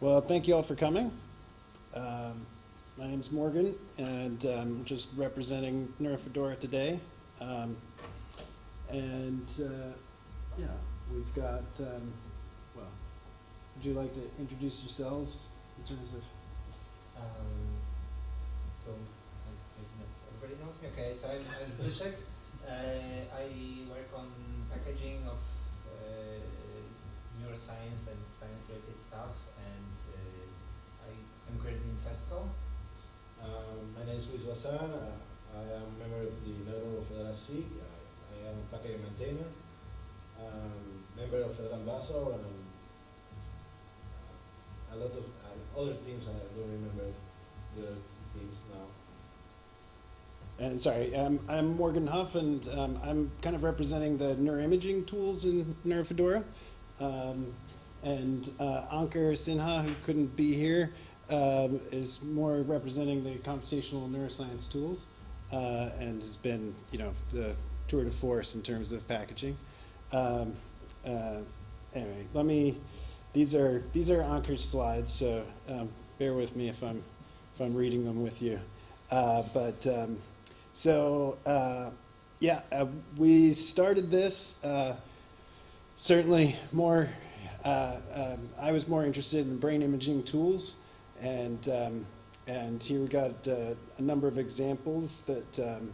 Well, thank you all for coming. Um, my name's Morgan, and I'm just representing NeuroFedora today. Um, and uh, yeah, we've got. Um, well, would you like to introduce yourselves in terms of? Um, so, everybody knows me. Okay, so I'm, I'm Zbyszek. Uh, I work on packaging of neuroscience and science-related stuff, and uh, I am currently in FESCO. Um, my name is Luis Bazan. Uh, I am a member of the NeuroFedora SIG. I, I am a package maintainer, um, member of Federal Baso, and um, a lot of uh, other teams. I don't remember the teams now. And sorry, um, I'm Morgan Hough, and um, I'm kind of representing the neuroimaging tools in NeuroFedora. Um, and uh, Ankur Sinha, who couldn't be here, um, is more representing the computational neuroscience tools, uh, and has been, you know, the tour de force in terms of packaging. Um, uh, anyway, let me. These are these are Ankur's slides, so um, bear with me if I'm if I'm reading them with you. But um, so, yeah, uh, we started this uh, certainly more. Uh, um, I was more interested in brain imaging tools, and um, and here we got uh, a number of examples that um,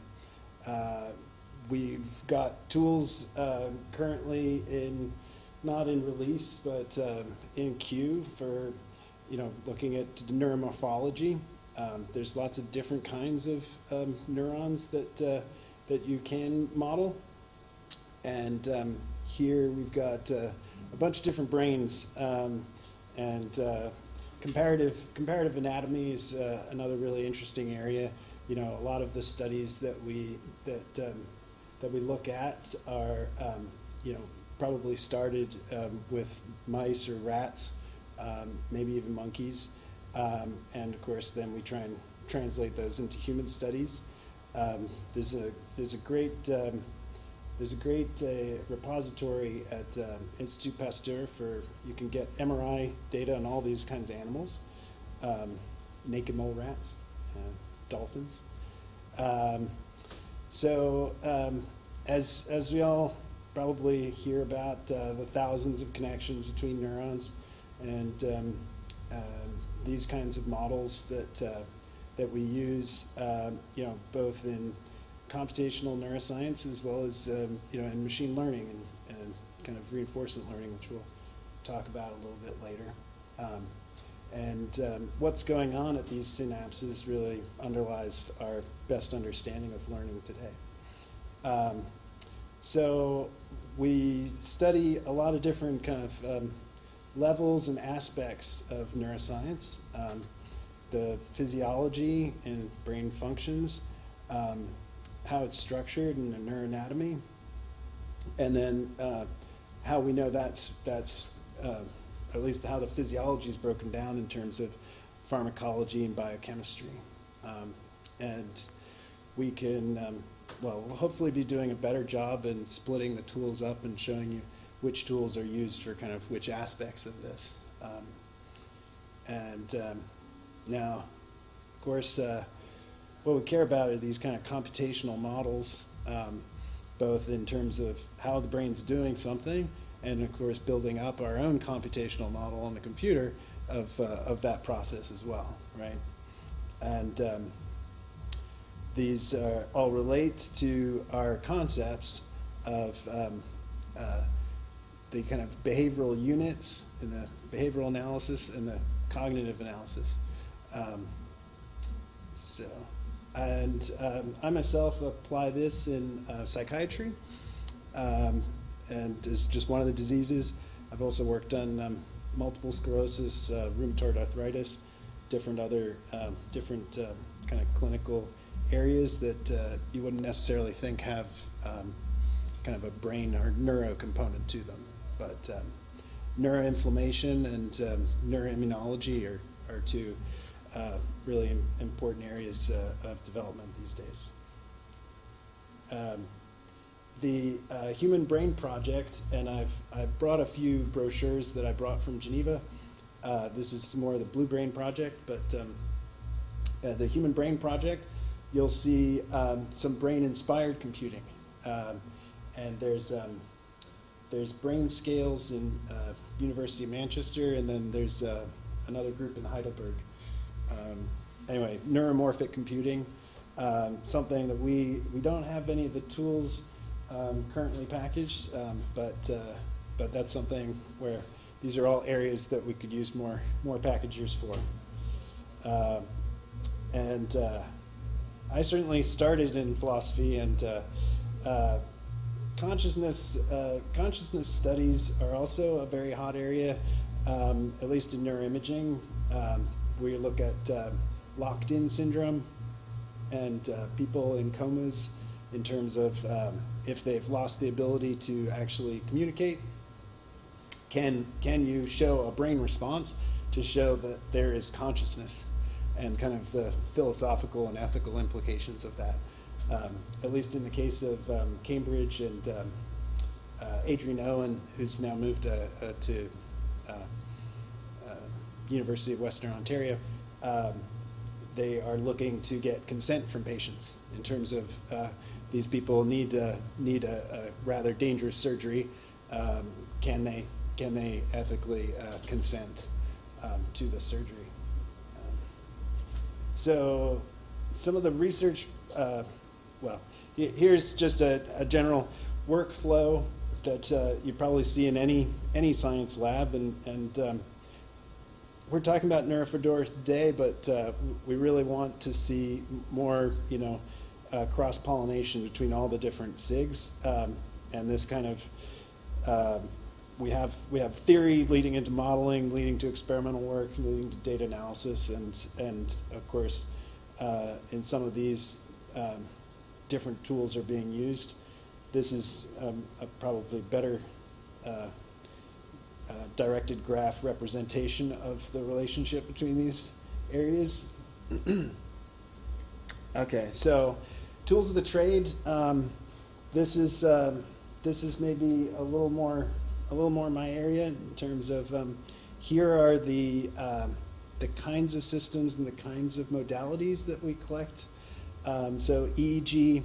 uh, we've got tools uh, currently in not in release but um, in queue for you know looking at neuromorphology. Um, there's lots of different kinds of um, neurons that uh, that you can model, and um, here we've got uh, a bunch of different brains, um, and uh, comparative comparative anatomy is uh, another really interesting area. You know, a lot of the studies that we that um, that we look at are um, you know probably started with mice or rats, maybe even monkeys. Um, and of course, then we try and translate those into human studies. Um, there's a there's a great um, there's a great uh, repository at uh, Institut Pasteur for you can get MRI data on all these kinds of animals, um, naked mole rats, uh, dolphins. Um, so um, as as we all probably hear about uh, the thousands of connections between neurons and um, these kinds of models that uh, that we use, um, you know, both in computational neuroscience as well as um, you know in machine learning and, and kind of reinforcement learning, which we'll talk about a little bit later. Um, and um, what's going on at these synapses really underlies our best understanding of learning today. Um, so we study a lot of different kind of um, levels and aspects of neuroscience, um, the physiology and brain functions, um, how it's structured in the neuroanatomy, and then uh, how we know that's, that's uh, at least how the physiology is broken down in terms of pharmacology and biochemistry. Um, and we can, um, well, we'll hopefully be doing a better job in splitting the tools up and showing you which tools are used for kind of which aspects of this. Um, and um, now, of course, uh, what we care about are these kind of computational models, um, both in terms of how the brain's doing something, and of course, building up our own computational model on the computer of, uh, of that process as well, right? And um, these uh, all relate to our concepts of um, uh, the kind of behavioral units and the behavioral analysis and the cognitive analysis. Um, so, and um, I myself apply this in uh, psychiatry, um, and it's just one of the diseases. I've also worked on um, multiple sclerosis, uh, rheumatoid arthritis, different other um, different uh, kind of clinical areas that uh, you wouldn't necessarily think have um, kind of a brain or neuro component to them but um, neuroinflammation and um, neuroimmunology are, are two uh, really important areas uh, of development these days. Um, the uh, Human Brain Project, and I've, I've brought a few brochures that I brought from Geneva. Uh, this is more of the Blue Brain Project, but um, uh, the Human Brain Project, you'll see um, some brain-inspired computing. Um, and there's, um, there's BrainScaleS in uh, University of Manchester, and then there's uh, another group in Heidelberg. Um, anyway, neuromorphic computing, um, something that we, we don't have any of the tools um, currently packaged, um, but, uh, but that's something where these are all areas that we could use more, more packagers for. Um, and uh, I certainly started in philosophy, and uh, uh, consciousness uh, consciousness studies are also a very hot area, um, at least in neuroimaging. Um, we look at uh, locked-in syndrome and uh, people in comas in terms of um, if they've lost the ability to actually communicate. Can can you show a brain response to show that there is consciousness? and kind of the philosophical and ethical implications of that. Um, at least in the case of um, Cambridge and um, uh, Adrian Owen, who's now moved uh, uh, to uh, uh, University of Western Ontario, um, they are looking to get consent from patients in terms of uh, these people need uh, need a, a rather dangerous surgery. Um, can they can they ethically uh, consent um, to the surgery? Um, so, some of the research, uh, well, here's just a, a general workflow that uh, you probably see in any any science lab, and and um, we're talking about Neurofedora today, but uh, we really want to see more, you know, uh, cross pollination between all the different SIGs, um, and this kind of. um we have we have theory leading into modeling, leading to experimental work, leading to data analysis, and and of course, uh, in some of these um, different tools are being used. This is um, probably better uh, directed graph representation of the relationship between these areas. okay, so tools of the trade. Um, this is um, this is maybe a little more a little more my area in terms of um, here are the um, the kinds of systems and the kinds of modalities that we collect. Um, so EEG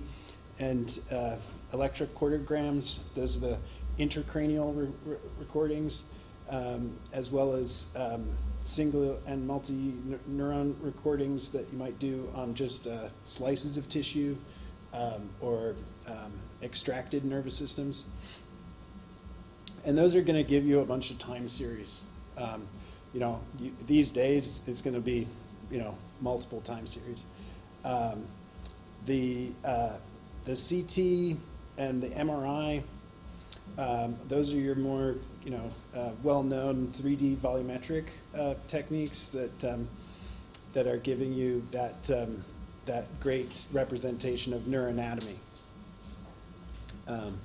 and uh, electrocardiograms, those are the intracranial re- re- recordings, um, as well as um, single and multi neuron recordings that you might do on just uh, slices of tissue um, or um, extracted nervous systems. And those are going to give you a bunch of time series. Um, you know, you, these days it's going to be, you know, multiple time series. The uh, the CT and the MRI, um, those are your more, you know, uh, well-known 3D volumetric uh, techniques that um, that are giving you that um, that great representation of neuroanatomy. Um,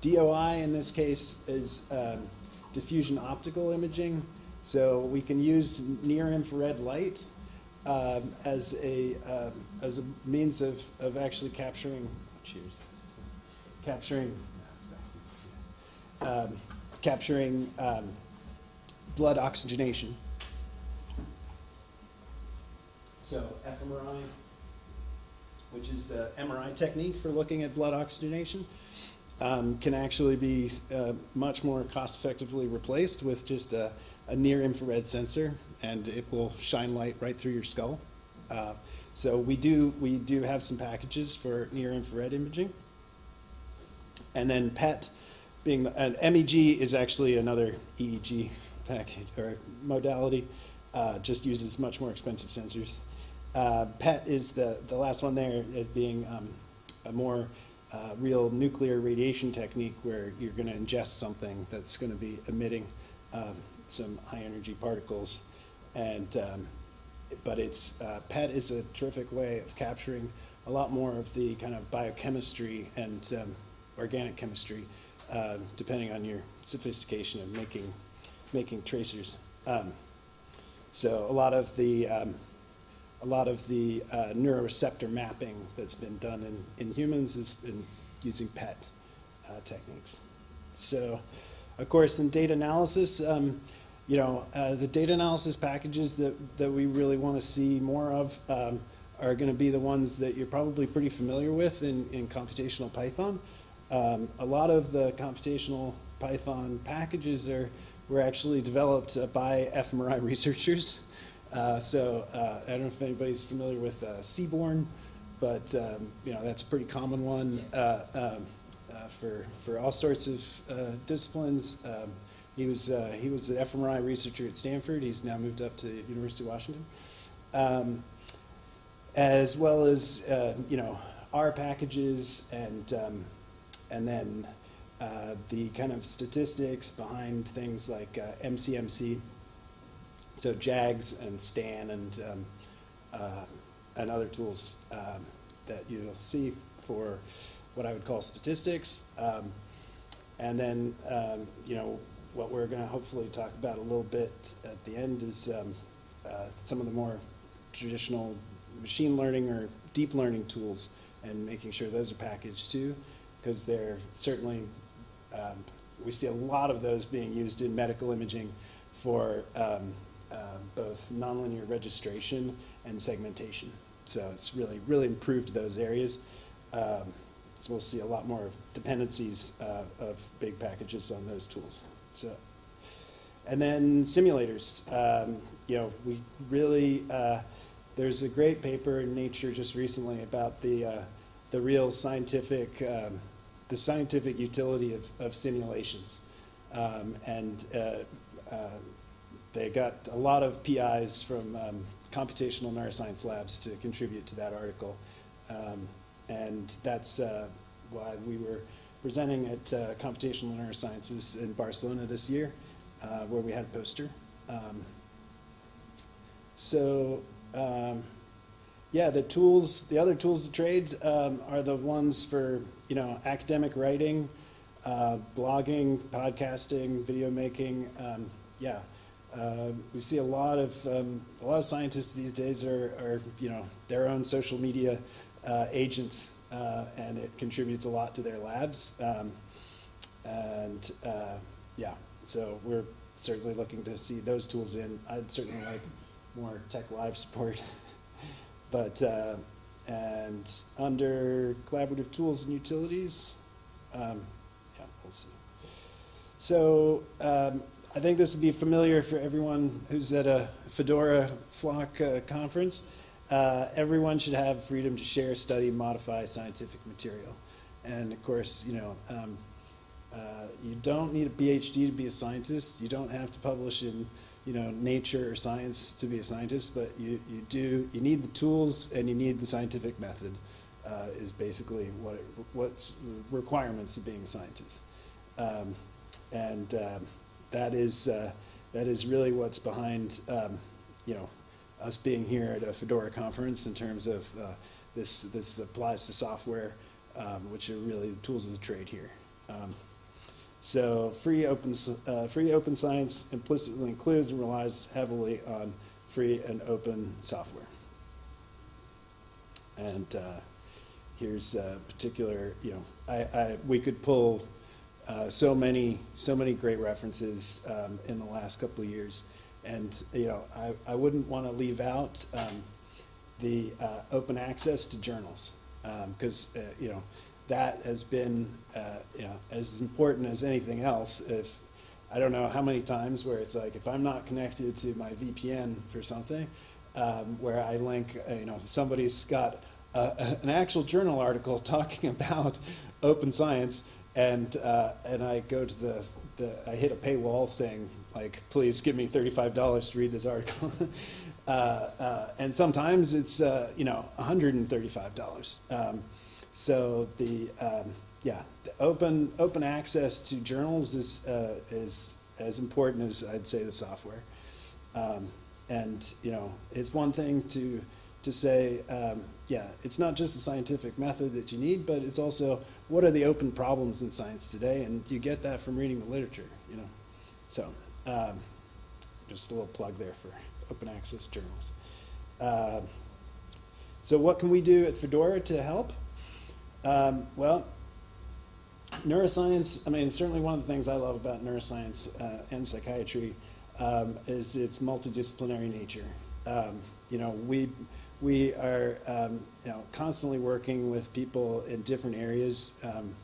DOI in this case is um, diffusion optical imaging. So we can use near infrared light um, as a as a means of, of actually capturing cheers capturing um, capturing um, blood oxygenation. So fMRI, which is the MRI technique for looking at blood oxygenation, um, can actually be uh, much more cost effectively replaced with just a, a near infrared sensor, and it will shine light right through your skull. Uh, so we do we do have some packages for near infrared imaging, and then PET, being an MEG is actually another EEG package or modality, uh, just uses much more expensive sensors. Uh, PET is the the last one there as being um, a more uh, real nuclear radiation technique where you're going to ingest something that's going to be emitting um, some high energy particles, and um, but it's uh, PET is a terrific way of capturing a lot more of the kind of biochemistry and um, organic chemistry, uh, depending on your sophistication of making making tracers. Um, so a lot of the um, a lot of the uh, neuroreceptor mapping that's been done in, in humans has been using PET uh, techniques. So, of course, in data analysis, um, you know, uh, the data analysis packages that, that we really want to see more of um, are going to be the ones that you're probably pretty familiar with in, in computational Python. Um, a lot of the computational Python packages are were actually developed uh, by fMRI researchers. Uh, so uh, I don't know if anybody's familiar with uh, Seaborn, but um, you know that's a pretty common one uh, um, uh, for for all sorts of uh, disciplines. Um, he was uh, he was an fMRI researcher at Stanford. He's now moved up to University of Washington, um, as well as uh, you know R packages and um, and then uh, the kind of statistics behind things like uh, MCMC. So JAGS and STAN and um, uh, and other tools um, that you'll see for what I would call statistics. Um, and then, um, you know, what we're going to hopefully talk about a little bit at the end is um, uh, some of the more traditional machine learning or deep learning tools and making sure those are packaged too, because they're certainly, um, we see a lot of those being used in medical imaging for um, uh, both nonlinear registration and segmentation. So it's really, really improved those areas. Um, so we'll see a lot more dependencies uh, of big packages on those tools. So, and then simulators. Um, you know, we really uh, there's a great paper in Nature just recently about the uh, the real scientific um, the scientific utility of, of simulations, um, and uh, uh, they got a lot of PIs from um, computational neuroscience labs to contribute to that article. Um, and that's uh, why we were presenting at uh, Computational Neurosciences in Barcelona this year, uh, where we had a poster. Um, so, um, yeah, the tools, the other tools of trade um, are the ones for you know academic writing, uh, blogging, podcasting, video making. Um, yeah, uh, we see a lot of um, a lot of scientists these days are, are you know their own social media uh, agents, uh, and it contributes a lot to their labs. Um, and uh, yeah, so we're certainly looking to see those tools in. I'd certainly like more TeX Live support, but uh, and under collaborative tools and utilities, um, yeah, we'll see. So. Um, I think this would be familiar for everyone who's at a Fedora Flock uh, conference. Uh, everyone should have freedom to share, study, modify scientific material. And of course, you know, um, uh, you don't need a PhD to be a scientist. You don't have to publish in, you know, Nature or Science to be a scientist, but you, you do, you need the tools and you need the scientific method uh, is basically what it, what's requirements of being a scientist. Um, and um, that is uh, that is really what's behind um, you know us being here at a Fedora conference in terms of uh, this this applies to software, um, which are really the tools of the trade here. So free open uh, free open science implicitly includes and relies heavily on free and open software. And uh, here's a particular you know I, I we could pull uh, so many, so many great references um, in the last couple of years, and you know, I, I wouldn't want to leave out um, the uh, open access to journals because um, uh, you know that has been uh, you know as important as anything else. If I don't know how many times where it's like if I'm not connected to my VPN for something, um, where I link, uh, you know, somebody's got a, an actual journal article talking about open science and uh, and I go to the, the I hit a paywall saying like please give me thirty five dollars to read this article, uh, uh, and sometimes it's uh, you know one hundred and thirty five dollars. Um, so the um, yeah the open open access to journals is uh, is as important as I'd say the software, um, and you know it's one thing to to say um, yeah it's not just the scientific method that you need, but it's also what are the open problems in science today? And you get that from reading the literature, you know. So, um, just a little plug there for open access journals. Uh, so, what can we do at Fedora to help? Um, well, neuroscience, I mean, certainly one of the things I love about neuroscience uh, and psychiatry um, is its multidisciplinary nature. Um, you know, we we are um, you know constantly working with people in different areas. Um,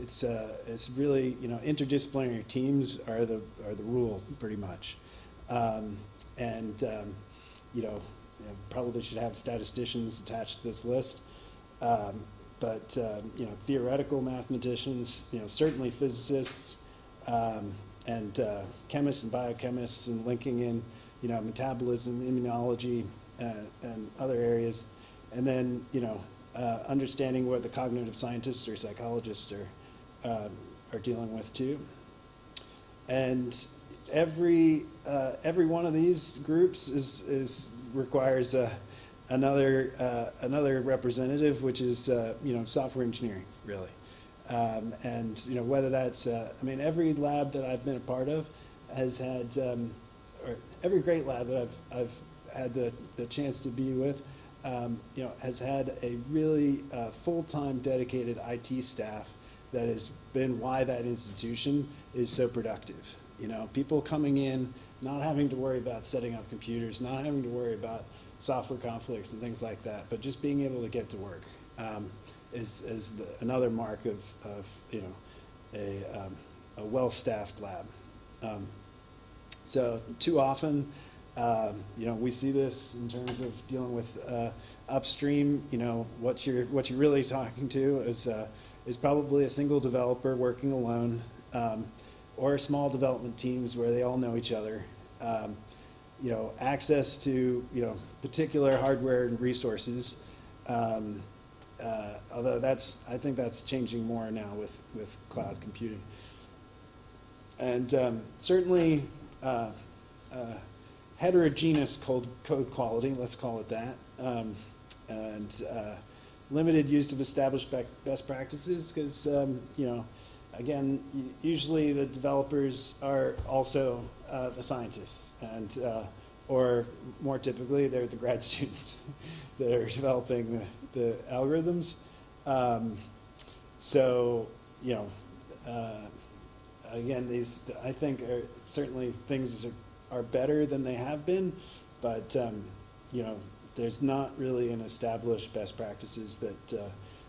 it's uh, it's really you know interdisciplinary teams are the are the rule pretty much, um, and you know, you know probably should have statisticians attached to this list. Um, but um, you know, theoretical mathematicians, you know, certainly physicists, um, and uh, chemists and biochemists, and linking in, you know, metabolism, immunology, uh, and other areas, and then you know, uh, understanding what the cognitive scientists or psychologists are um, are dealing with too. And every uh, every one of these groups is is requires a another uh, another representative, which is uh, you know software engineering, really. Um, and you know whether that's uh, I mean every lab that I've been a part of has had um, or every great lab that I've I've had the, the chance to be with um, you know has had a really uh, full-time dedicated IT staff that has been why that institution is so productive you know people coming in not having to worry about setting up computers not having to worry about software conflicts and things like that, but just being able to get to work um, is, is the, another mark of, of you know a, um, a well-staffed lab. Um, so too often, um, you know, we see this in terms of dealing with uh, upstream. You know, what you're what you're really talking to is uh, is probably a single developer working alone, um, or small development teams where they all know each other. You know, access to, you know, particular hardware and resources. Um, uh, although that's, I think that's changing more now with, with cloud computing. And um, certainly uh, uh, heterogeneous code, code quality, let's call it that, um, and uh, limited use of established best practices because, um, you know, again, usually the developers are also uh, the scientists, and uh, or more typically, they're the grad students that are developing the, the algorithms. Um, so, you know, uh, again, these I think are certainly things are, are better than they have been, but um, you know, there's not really an established best practices that uh,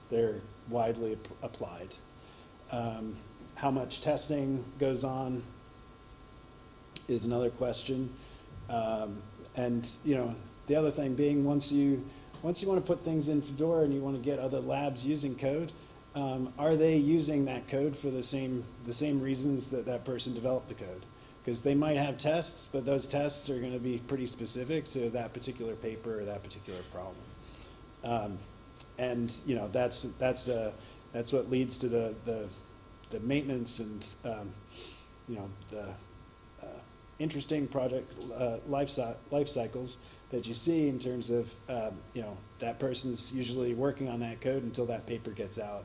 they're widely ap applied. Um, how much testing goes on is another question. Um, and you know, the other thing being once you once you want to put things in Fedora and you want to get other labs using code, um, are they using that code for the same the same reasons that that person developed the code? Because they might have tests, but those tests are going to be pretty specific to that particular paper or that particular problem. Um, and you know that's that's uh, that's what leads to the the, the maintenance and um, you know the interesting project uh, life, life cycles that you see in terms of um, you know that person's usually working on that code until that paper gets out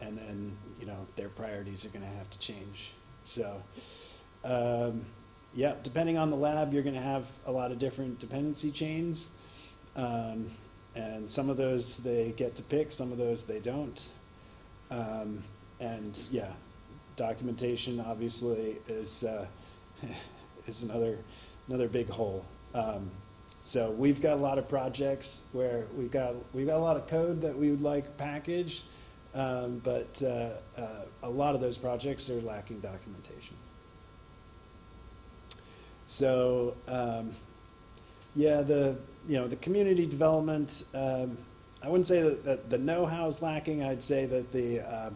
and then you know their priorities are going to have to change. So um, yeah depending on the lab you're going to have a lot of different dependency chains um, and some of those they get to pick some of those they don't um, and yeah documentation obviously is uh, is another another big hole. Um, so we've got a lot of projects where we've got we've got a lot of code that we would like packaged, um, but uh, uh, a lot of those projects are lacking documentation. So um, yeah, the you know the community development. Um, I wouldn't say that, the know-how is lacking. I'd say that the uh,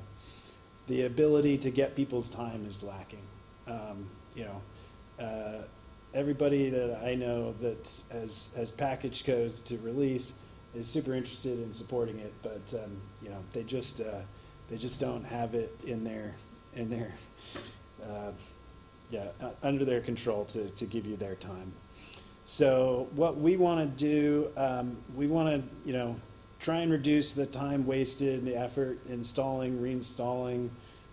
the ability to get people's time is lacking. Um, you know, uh, everybody that I know that has has package codes to release is super interested in supporting it, but um, you know they just uh, they just don't have it in their in their uh, yeah under their control to to give you their time. So what we want to do, um, we want to you know try and reduce the time wasted, the effort installing, reinstalling,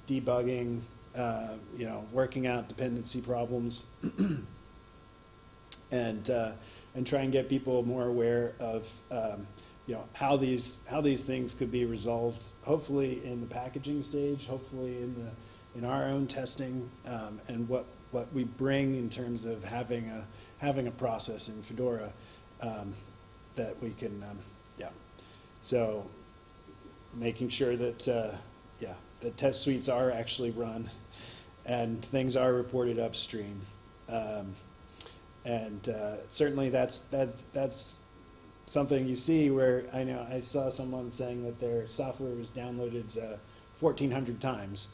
debugging, uh, you know, working out dependency problems, and uh, and try and get people more aware of um, you know how these how these things could be resolved. Hopefully in the packaging stage, hopefully in the in our own testing, um, and what what we bring in terms of having a, having a process in Fedora um, that we can, um. So making sure that, uh, yeah, that test suites are actually run and things are reported upstream. Um, and uh, certainly that's, that's, that's something you see where I know I saw someone saying that their software was downloaded uh, 1,400 times.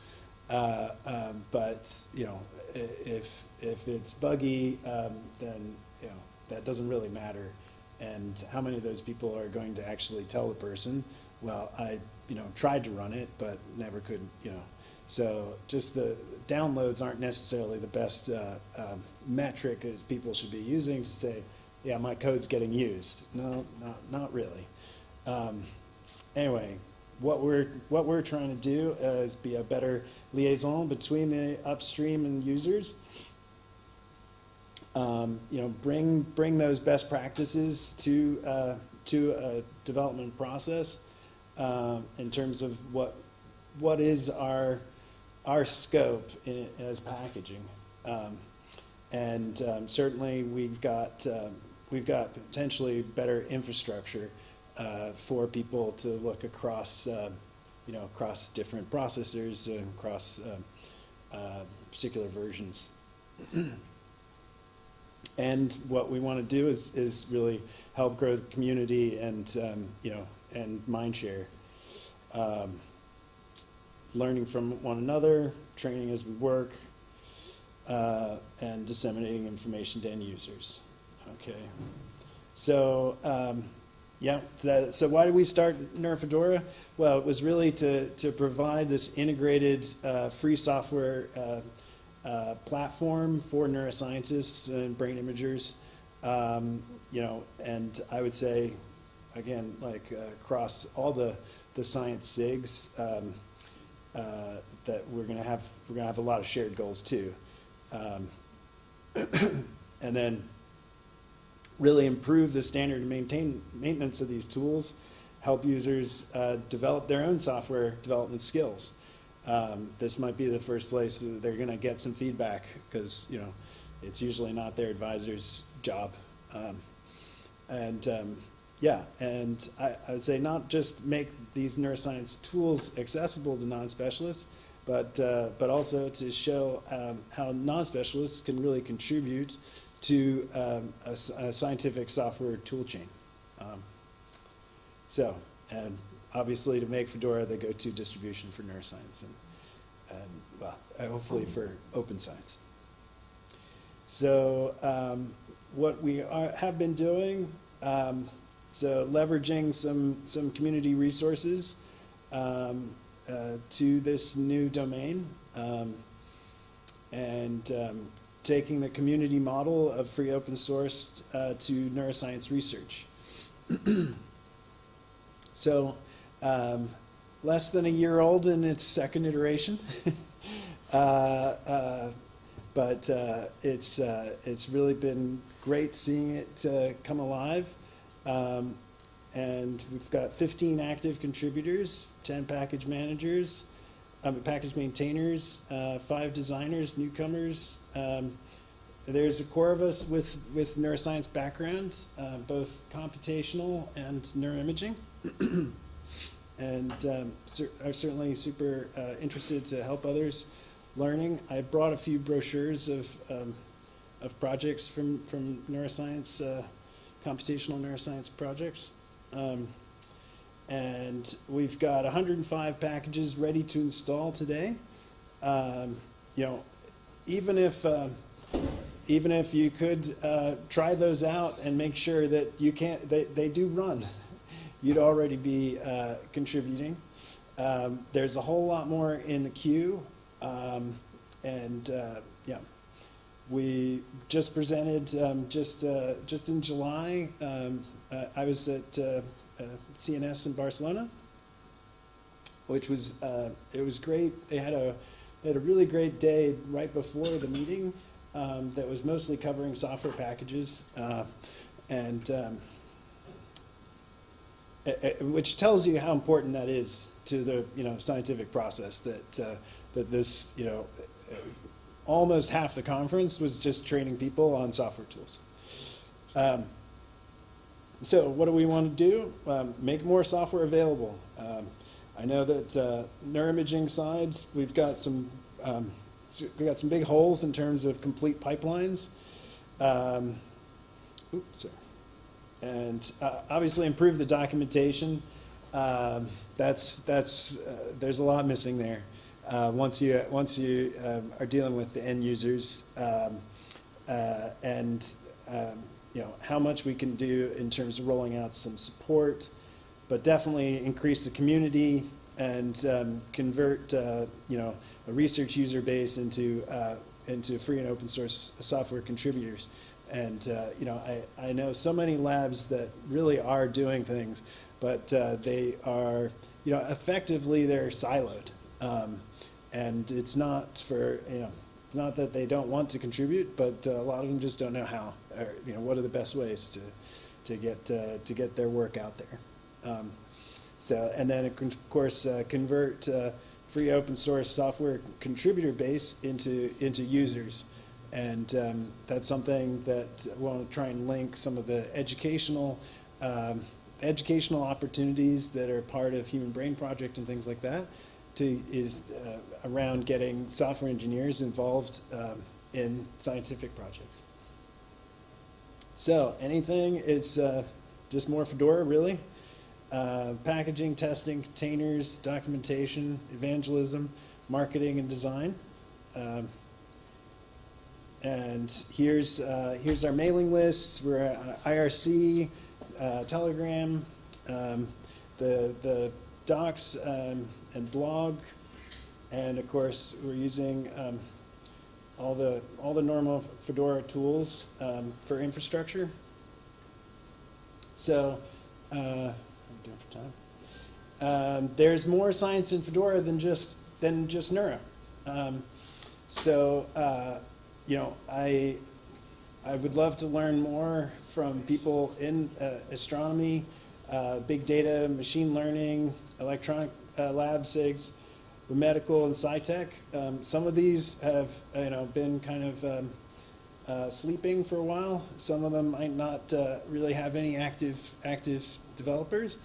Uh, um, but you know, if if it's buggy, um, then you know that doesn't really matter. And how many of those people are going to actually tell the person, "Well, I you know tried to run it, but never could." You know, so just the downloads aren't necessarily the best uh, um, metric that people should be using to say, "Yeah, my code's getting used." No, not not really. Um, anyway, what we're what we're trying to do uh, is be a better liaison between the upstream and users. Um, you know, bring bring those best practices to uh, to a development process um, in terms of what what is our our scope in, as packaging, um, and um, certainly we've got um, we've got potentially better infrastructure uh, for people to look across, uh, you know, across different processors and across um, uh, particular versions. and what we want to do is, is really help grow the community and, um, you know, and mindshare. Um, learning from one another, training as we work, uh, and disseminating information to end users. Okay. So, um, yeah, that, so why did we start Neurofedora? Well, it was really to, to provide this integrated uh, free software uh, uh, platform for neuroscientists and brain imagers. Um, you know, and I would say, again, like uh, across all the, the science SIGs, um, uh, that we're gonna have, we're gonna have a lot of shared goals too. Um, and then really improve the standard and maintain maintenance of these tools, help users uh, develop their own software development skills. Um, this might be the first place they're going to get some feedback because you know it's usually not their advisor's job. Um, and um, yeah, and I, I would say not just make these neuroscience tools accessible to non-specialists, but uh, but also to show um, how non-specialists can really contribute to um, a, a scientific software toolchain. Um, so, and obviously to make Fedora the go-to distribution for neuroscience and, and well, uh, hopefully for open science. So, um, what we are, have been doing, um, so leveraging some, some community resources um, uh, to this new domain. Um, and um, taking the community model of free open source uh, to neuroscience research. so, um, less than a year old in its second iteration, uh, uh, but uh, it's uh, it's really been great seeing it uh, come alive. Um, and we've got 15 active contributors, 10 package managers, um, package maintainers, uh, five designers, newcomers. Um, there's a core of us with, with neuroscience background, both computational and neuroimaging. and um, are certainly super uh, interested to help others learning. I brought a few brochures of, um, of projects from, from neuroscience, uh, computational neuroscience projects. Um, and we've got 105 packages ready to install today. Um, you know, even if uh, even if you could uh, try those out and make sure that you can't, they, they do run, you'd already be uh, contributing. Um, there's a whole lot more in the queue, um, and uh, yeah, we just presented um, just uh, just in July. Um, uh, I was at uh, uh, CNS in Barcelona, which was it was great. They had a they had a really great day right before the meeting um, that was mostly covering software packages, and um, which tells you how important that is to the you know scientific process that uh, that this you know eh, almost half the conference was just training people on software tools. Um, so what do we want to do? Um, make more software available. Um, I know that uh, neuroimaging side, we've got some um, we got some big holes in terms of complete pipelines. Um, oops, sorry. And uh, obviously improve the documentation. Um, that's that's uh, there's a lot missing there. Uh, once you once you um, are dealing with the end users um, uh, and um, you know how much we can do in terms of rolling out some support, but definitely increase the community and um, convert uh, you know a research user base into uh, into free and open source software contributors. And uh, you know I, I know so many labs that really are doing things, but uh, they are you know effectively they're siloed. Um, and it's not for you know it's not that they don't want to contribute, but uh, a lot of them just don't know how or you know what are the best ways to to get uh, to get their work out there. Um, so and then of course uh, convert uh, free open source software contributor base into into users, and um, that's something that we want to try and link some of the educational. Um, educational opportunities that are part of Human Brain Project and things like that to is uh, around getting software engineers involved um, in scientific projects. So anything is uh, just more Fedora, really. Uh, packaging, testing, containers, documentation, evangelism, marketing, and design. Um, and here's uh, here's our mailing lists. We're at IRC, uh, Telegram, um, the the docs um, and blog, and of course we're using um, all the all the normal Fedora tools um, for infrastructure. So, uh, I'm doing for time. Um, there's more science in Fedora than just than just Neuro. Um, so, uh, you know, I I would love to learn more from people in uh, astronomy, uh, big data, machine learning, electronic uh, lab SIGs, medical and SciTech. Um, some of these have you know been kind of um, uh, sleeping for a while. Some of them might not uh, really have any active active developers.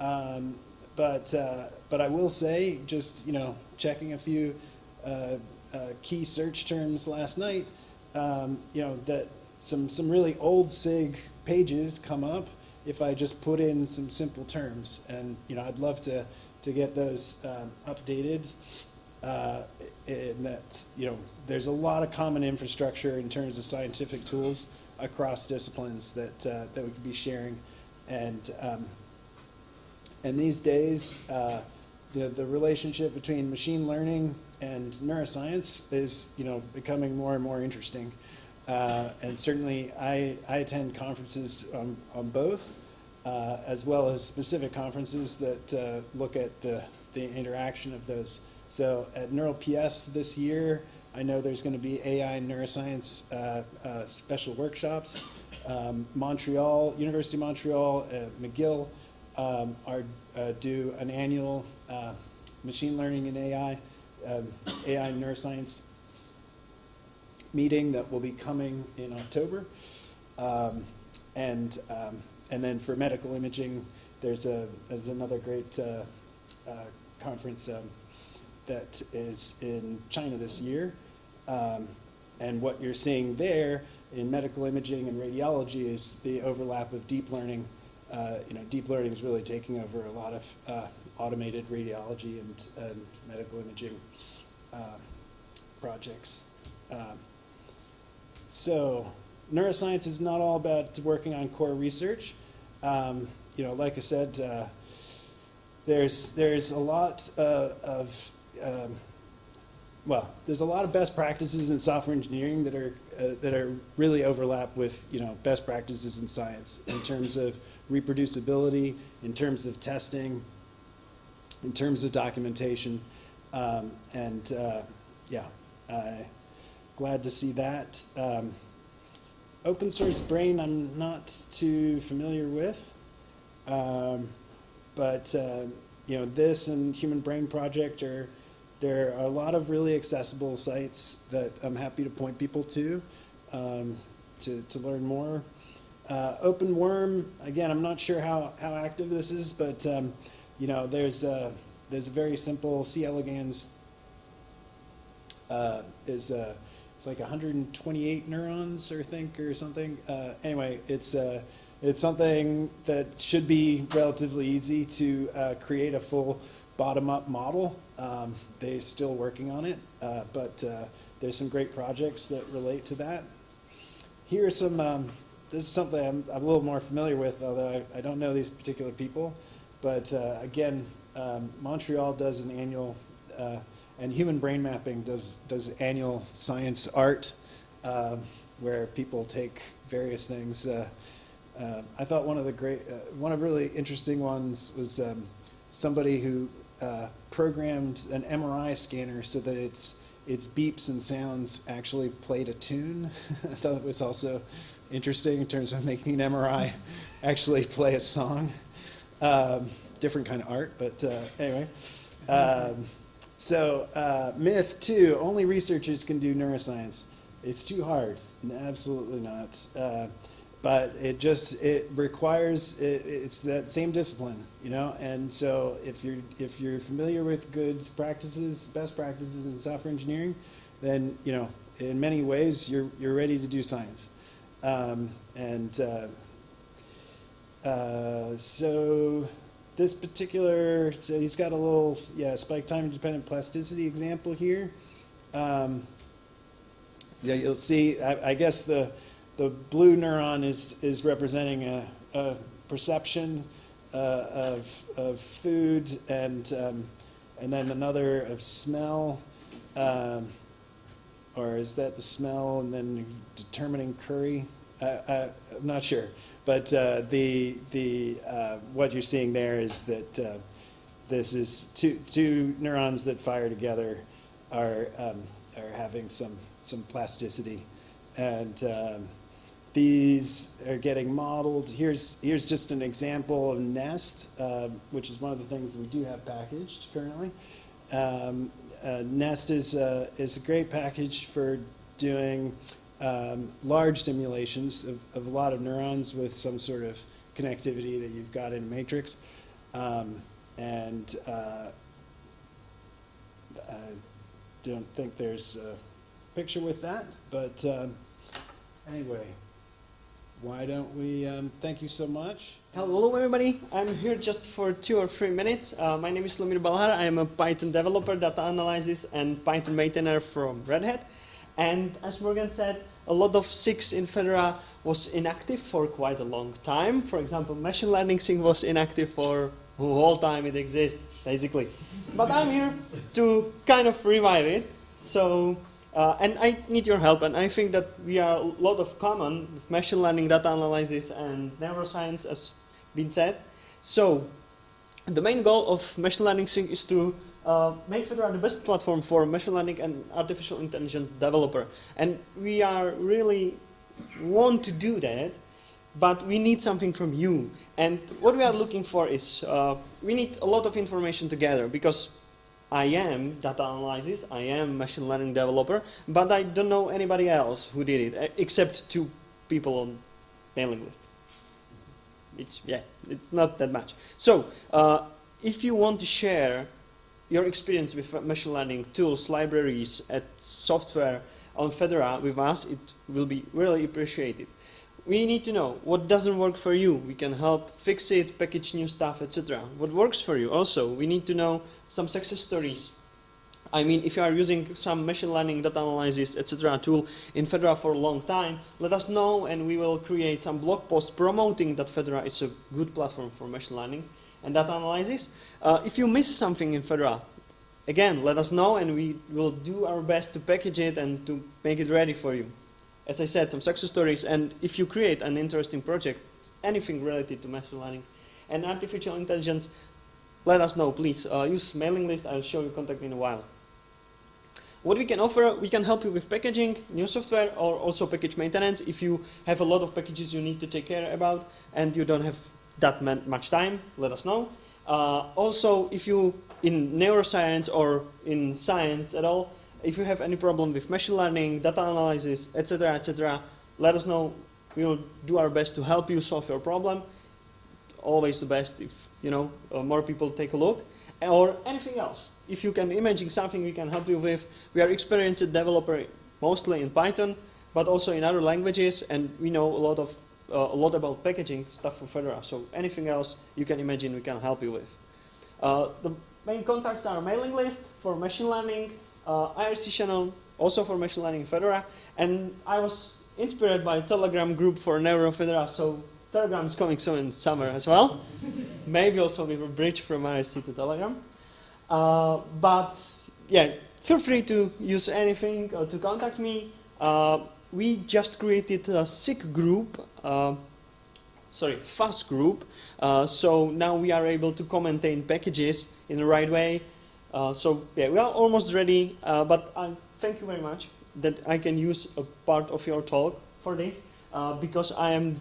Um, but uh, but I will say, just you know, checking a few uh, key search terms last night, um, you know that some some really old SIG pages come up if I just put in some simple terms, and you know I'd love to to get those um, updated. Uh, in that you know there's a lot of common infrastructure in terms of scientific tools across disciplines that uh, that we could be sharing, and um, and these days uh, the the relationship between machine learning and neuroscience is you know becoming more and more interesting, uh, and certainly I I attend conferences on, on both, uh, as well as specific conferences that uh, look at the the interaction of those. So at NeurIPS this year, I know there's going to be AI and neuroscience uh, uh, special workshops. Um, Montreal, University of Montreal, McGill um, are uh, do an annual machine learning and AI, um, AI neuroscience meeting that will be coming in October. Um, and um, and then for medical imaging, there's a there's another great uh, uh, conference um, that is in China this year. Um, and what you're seeing there in medical imaging and radiology is the overlap of deep learning. Uh, you know, deep learning is really taking over a lot of uh, automated radiology and, and medical imaging uh, projects. Um, so, neuroscience is not all about working on core research. Um, you know, like I said, uh, there's there's a lot uh, of um, well, there's a lot of best practices in software engineering that are uh, that are really overlap with you know best practices in science in terms of reproducibility, in terms of testing, in terms of documentation, um, and uh, yeah, glad to see that. Um, open source brain, I'm not too familiar with, um, but uh, you know this and Human Brain Project are there are a lot of really accessible sites that I'm happy to point people to um, to, to learn more. Uh, Open Worm, again, I'm not sure how, how active this is, but um, you know, there's a, there's a very simple C. elegans uh, is uh, it's like 128 neurons or think or something. Uh, anyway, it's uh, it's something that should be relatively easy to uh, create a full bottom-up model. Um, they're still working on it, uh, but uh, there's some great projects that relate to that. Here are some. Um, this is something I'm, I'm a little more familiar with, although I, I don't know these particular people. But uh, again, um, Montreal does an annual, uh, and Human Brain Mapping does does annual science art, um, where people take various things. Uh, uh, I thought one of the great, one of really interesting ones was um, somebody who uh, programmed an MRI scanner so that its its beeps and sounds actually played a tune. I thought it was also interesting in terms of making an MRI actually play a song. Um, different kind of art, but uh, anyway. Um, so, uh, myth two only researchers can do neuroscience. It's too hard. Absolutely not. But it just it requires it, it's that same discipline, you know. And so, if you're if you're familiar with good practices, best practices in software engineering, then you know in many ways you're you're ready to do science. Um, and uh, uh, so this particular, so he's got a little, yeah, spike time independent plasticity example here. Um, yeah, you'll see, I, I, guess the, the blue neuron is, is representing a, a perception uh, of, of food and, um, and then another of smell. Um, or is that the smell and then determining curry? I, am not sure, but uh, the the uh, what you're seeing there is that uh, this is two two neurons that fire together are um, are having some some plasticity, and um, these are getting modeled. Here's here's just an example of Nest, um, which is one of the things we do have packaged currently. Um, uh, Nest is is a great package for doing um, large simulations of, of, a lot of neurons with some sort of connectivity that you've got in a matrix. Um, and uh, I don't think there's a picture with that, but um, anyway, why don't we, um, thank you so much. Hello everybody, I'm here just for two or three minutes. Uh, my name is Lumir Balhar, I am a Python developer, data analysis and Python maintainer from Red Hat. And as Morgan said, a lot of SIGs in Fedora was inactive for quite a long time. For example, machine learning SIG was inactive for the whole time it exists, basically. But I'm here to kind of revive it. So, uh, and I need your help, and I think that we are a lot of common with machine learning, data analysis, and neuroscience, as been said. So, the main goal of machine learning SIG is to uh, make Fedora the best platform for machine learning and artificial intelligence developer. And we are really want to do that, but we need something from you. And what we are looking for is, uh, we need a lot of information together because I am data analysis, I am machine learning developer, but I don't know anybody else who did it, except two people on mailing list. Which, yeah, it's not that much. So, uh, if you want to share your experience with machine learning tools, libraries, and software on Fedora with us, it will be really appreciated. We need to know what doesn't work for you. We can help fix it, package new stuff, etc. What works for you also. We need to know some success stories. I mean, if you are using some machine learning, data analysis, etc. tool in Fedora for a long time, let us know and we will create some blog post promoting that Fedora is a good platform for machine learning and data analysis. Uh, if you miss something in Fedora, again, let us know and we will do our best to package it and to make it ready for you. As I said, some success stories, and if you create an interesting project, anything related to machine learning and artificial intelligence, let us know, please. Uh, use mailing list, I'll show you contact me in a while. What we can offer, we can help you with packaging, new software, or also package maintenance if you have a lot of packages you need to take care about and you don't have that much time, let us know. Uh, also, if you in neuroscience or in science at all, if you have any problem with machine learning, data analysis, etc., etc., let us know. We will do our best to help you solve your problem. Always the best if you know uh, more people take a look, or anything else. If you can imagine something, we can help you with. We are experienced developer mostly in Python, but also in other languages, and we know a lot of uh, a lot about packaging stuff for Fedora. So anything else you can imagine, we can help you with. Uh, the main contacts are mailing list for machine learning, uh, IRC channel also for machine learning Fedora, and I was inspired by Telegram group for NeuroFedora. So Telegram is coming soon in summer as well. Maybe also we will bridge from IRC to Telegram. Uh, but yeah, feel free to use anything or to contact me. Uh, we just created a SIG group, uh, sorry, fast group. Uh, so now we are able to commentate packages in the right way. Uh, so yeah, we are almost ready. Uh, but I thank you very much that I can use a part of your talk for this uh, because I am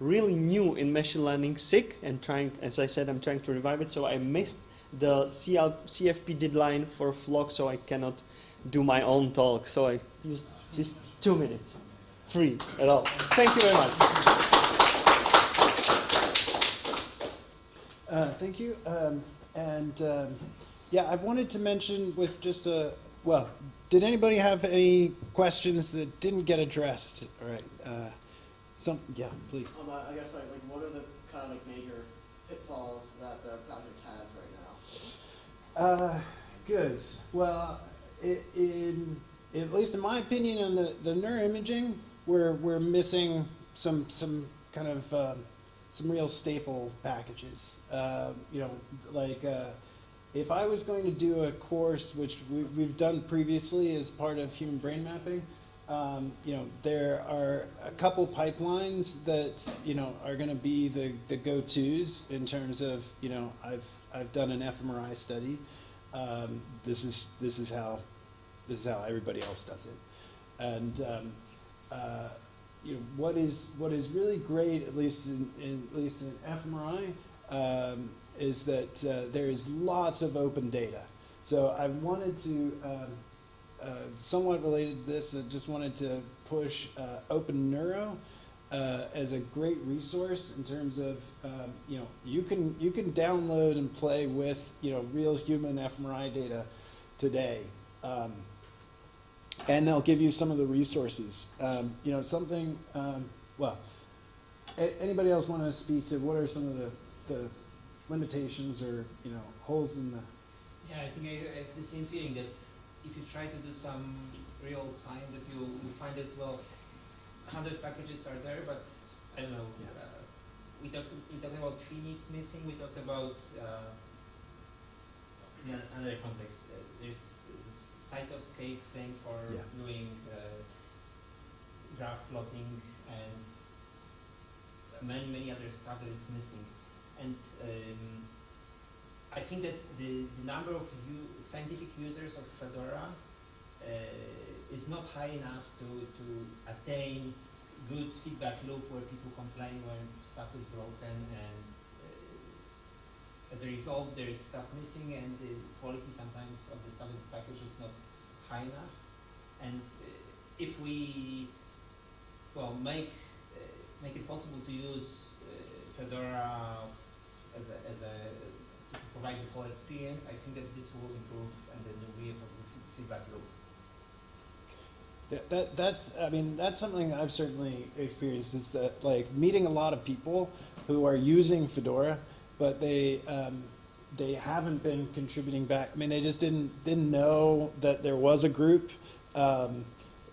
really new in machine learning SIG and trying, as I said, I'm trying to revive it. So I missed the CL, CFP deadline for Flock, so I cannot do my own talk. So I used these two minutes, free at all. Thank you very much. Uh, thank you. Um, and um, yeah, I wanted to mention with just a well, did anybody have any questions that didn't get addressed? All right. Uh, some yeah, please. Um, I guess like, like what are the kind of like major pitfalls that the project has right now? Uh, good. Well, i in at least in my opinion, on the the neuroimaging, we're we're missing some some kind of um, some real staple packages. Uh, you know, like uh, if I was going to do a course, which we, we've done previously as part of human brain mapping. Um, you know, there are a couple pipelines that you know are going to be the, the go-tos in terms of you know I've I've done an fMRI study. Um, this is this is how this is how everybody else does it, and um, uh, you know what is what is really great at least in, in at least in fMRI um, is that uh, there is lots of open data. So I wanted to. Um, uh, somewhat related to this, I just wanted to push uh, OpenNeuro uh, as a great resource in terms of um, you know you can you can download and play with you know real human fMRI data today, um, and they'll give you some of the resources. Um, you know something. Um, well, anybody else want to speak to what are some of the, the limitations or you know holes in the Yeah, I think I, I have the same feeling that if you try to do some real science, that you, you find that well, hundred packages are there, but I don't know. Yeah. Uh, we talked we talked about Phoenix missing. We talked about uh, in another context. Uh, there's this, this cytoscape thing for Yeah. doing uh, graph plotting and many many other stuff that is missing, and. Um, I think that the, the number of scientific users of Fedora uh, is not high enough to, to attain good feedback loop where people complain when stuff is broken and uh, as a result there is stuff missing and the quality sometimes of the stuff in the package is not high enough and uh, if we well make uh, make it possible to use uh, Fedora as a, as a to provide the whole experience, I think that this will improve and then there will be a positive feedback loop. That, that, that, I mean, that's something I've certainly experienced is that, like, meeting a lot of people who are using Fedora, but they, um, they haven't been contributing back. I mean, they just didn't, didn't know that there was a group, um,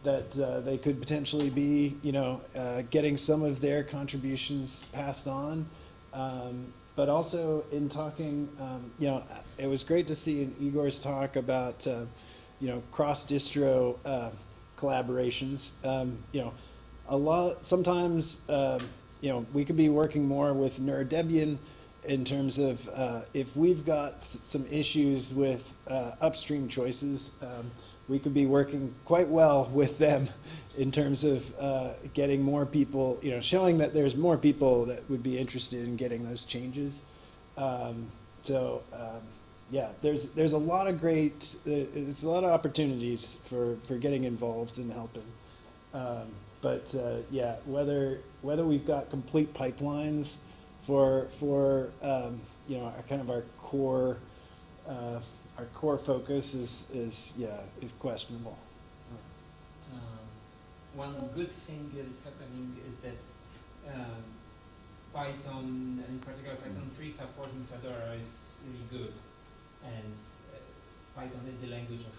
that uh, they could potentially be, you know, uh, getting some of their contributions passed on. Um, but also in talking, um, you know, it was great to see in Igor's talk about, uh, you know, cross distro uh, collaborations. Um, you know, a lot. Sometimes, um, you know, we could be working more with NeuroDebian in terms of uh, if we've got some issues with uh, upstream choices. Um, we could be working quite well with them in terms of uh, getting more people, you know, showing that there's more people that would be interested in getting those changes. Um, so, um, yeah, there's there's a lot of great, uh, there's a lot of opportunities for for getting involved and helping. Um, but uh, yeah, whether whether we've got complete pipelines for for um, you know our kind of our core uh, our core focus is is yeah is questionable. Um, one good thing that is happening is that um, Python, and in particular Python 3 support in Fedora is really good. And uh, Python is the language of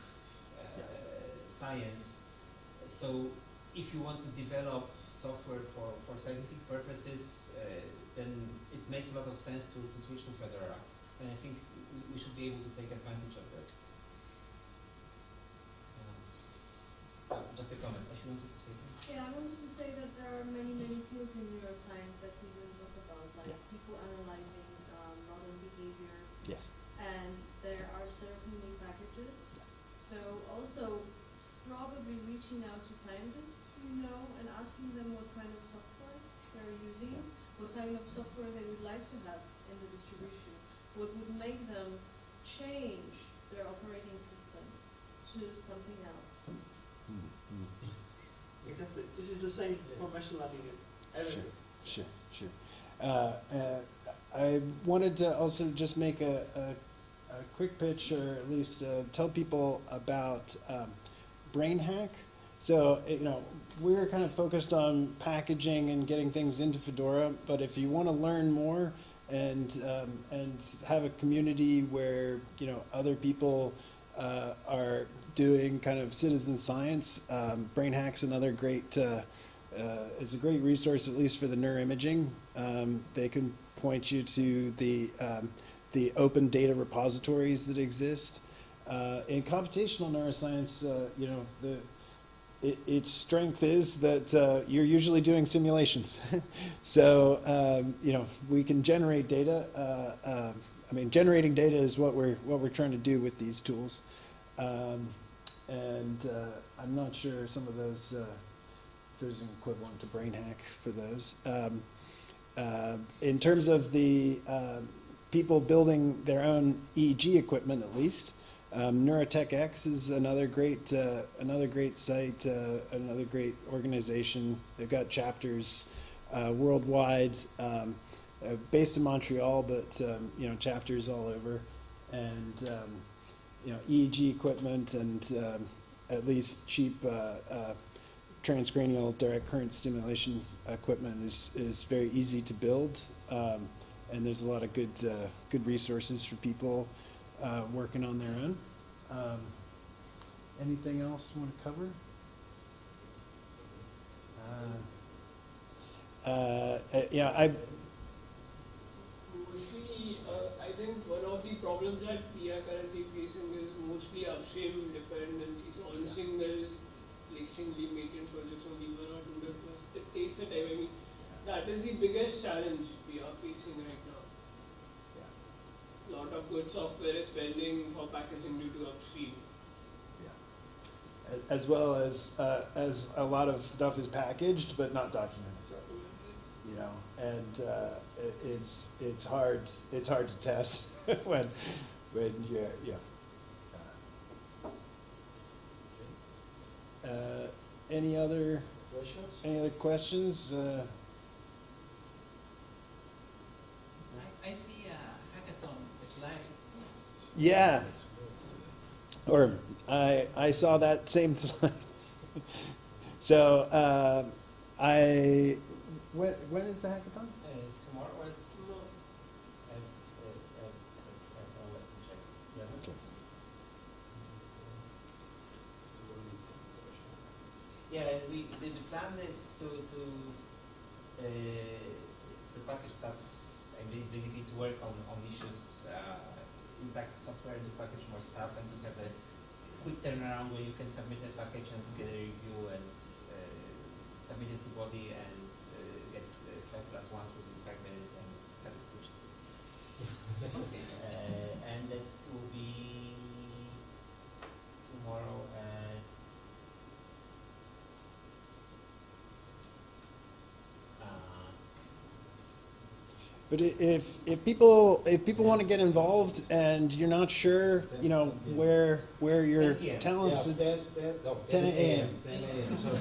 uh, science. So if you want to develop software for, for scientific purposes, uh, then it makes a lot of sense to, to switch to Fedora. And I think we, we should be able to take advantage of that. Yeah. Uh, just a comment. I should wanted to say something. Yeah, I wanted to say that there are many, many fields in neuroscience that we don't talk about, like Yeah. people analyzing um, modern behavior, Yes. and there are certainly packages. So also probably reaching out to scientists you know and asking them what kind of software they're using, what kind of software they would like to have in the distribution, what would make them change their operating system to something else. Mm-hmm. Exactly. This is the same for machine learning. Everything. Sure, sure. Uh, uh, I wanted to also just make a, a, a quick pitch, or at least uh, tell people about um, BrainHack. So, uh, you know, we're kind of focused on packaging and getting things into Fedora, but if you want to learn more and um, and have a community where you know other people uh, are doing kind of citizen science, um, BrainHack's another great. Uh, uh, is a great resource, at least for the neuroimaging. Um, they can point you to the um, the open data repositories that exist. Uh, in computational neuroscience, uh, you know, the it, its strength is that uh, you're usually doing simulations. so um, you know, we can generate data. Uh, um I mean, generating data is what we're what we're trying to do with these tools. Um, and uh, I'm not sure some of those. Uh, if there's an equivalent to BrainHack for those. Um, uh, in terms of the um, people building their own EEG equipment, at least, um, NeuroTechX is another great uh, another great site, uh, another great organization. They've got chapters uh, worldwide, um, uh, based in Montreal, but um, you know chapters all over, and um, you know EEG equipment and um, at least cheap uh, uh, transcranial direct current stimulation equipment is, is very easy to build, um, and there's a lot of good good resources for people uh, working on their own. Um, anything else you want to cover? Uh, uh, uh, yeah, I Mostly, uh, I think one of the problems that we are currently facing is mostly upstream dependencies on Yeah. single, like singly maintained projects only one or two developers. It takes a time. I mean, that is the biggest challenge we are facing right now. Lot of good software is pending for packaging due to upstream. a- as well as uh, as a lot of stuff is packaged but not documented. you know, and uh, it, it's it's hard it's hard to test when when you're yeah. Uh, any other Questions? any other questions? Uh, I, I see a hackathon slide. Yeah, or I I saw that same slide. so uh, I when when is the hackathon? Uh, tomorrow at, No, at, uh, at, at, at, I'll let me check. Yeah. Okay. Yeah, and we, the, the plan is to, to, uh, to package stuff and ba- basically to work on, on issues, uh, impact software and to package more stuff and to have a quick turnaround where you can and get a review and, uh, submit it to Bodhi and, uh, get uh, five plus ones within five minutes and have it pushed. Uh, and that will be tomorrow at Uh, But if, if people, if people want to get involved and you're not sure, you know, where, where your talents. Yeah, 10, 10, no, 10 10 a.m. a.m. 10 a.m. Sorry.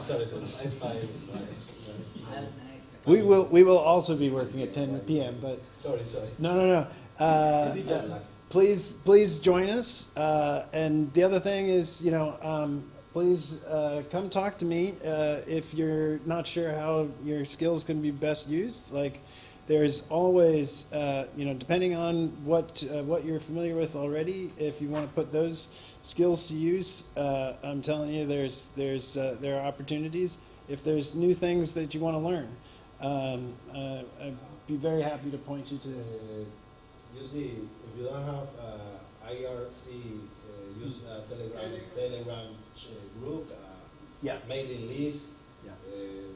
sorry, sorry. It's my, my, my We will, we will also be working at ten PM, but, sorry, sorry. no, no, no. Uh, Is it jet lag? please, please join us. Uh, and the other thing is, you know, um, please uh, come talk to me uh, if you're not sure how your skills can be best used. Like, there's always, uh, you know, depending on what uh, what you're familiar with already, if you want to put those skills to use, uh, I'm telling you, there's there's uh, there are opportunities. If there's new things that you want to learn, um, uh, I'd be very happy to point you to. Uh, usually, if you don't have uh, IRC, uh, use uh, Telegram, Telegram. Telegram ch- group, uh, Yeah. mailing list, Yeah. uh,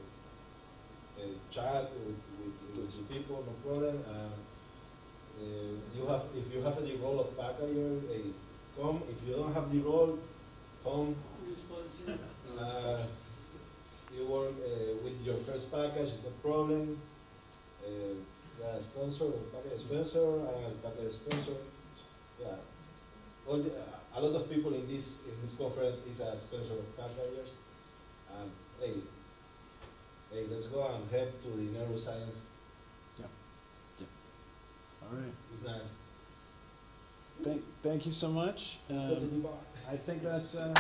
uh, chat with, with, with the people, no problem. Um, uh, you have, if you have the role of packager, uh, come. If you don't have the role, come. Uh, you work uh, with your first package, no problem. Uh, the sponsor, package sponsor, uh, package sponsor. Yeah, all the, uh, a lot of people in this in this conference is a sponsor of packagers. And hey, hey, let's go and head to the neuroscience. Yeah, yeah. All right. It's nice. Thank, thank you so much. Um. I think that's, uh,